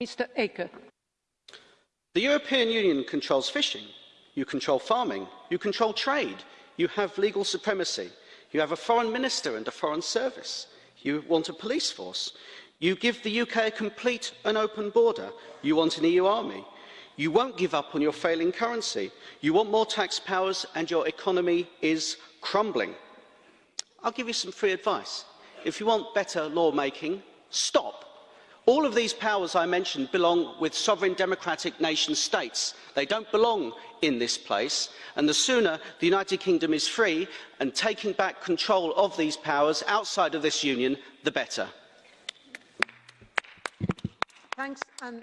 Mr Aker. The European Union controls fishing, you control farming, you control trade, you have legal supremacy, you have a foreign minister and a foreign service, you want a police force, you give the UK a complete and open border, you want an EU army, you won't give up on your failing currency, you want more tax powers and your economy is crumbling. I'll give you some free advice. If you want better lawmaking, stop All of these powers I mentioned belong with sovereign democratic nation states. They don't belong in this place. And the sooner the United Kingdom is free and taking back control of these powers outside of this union, the better. Thanks. Um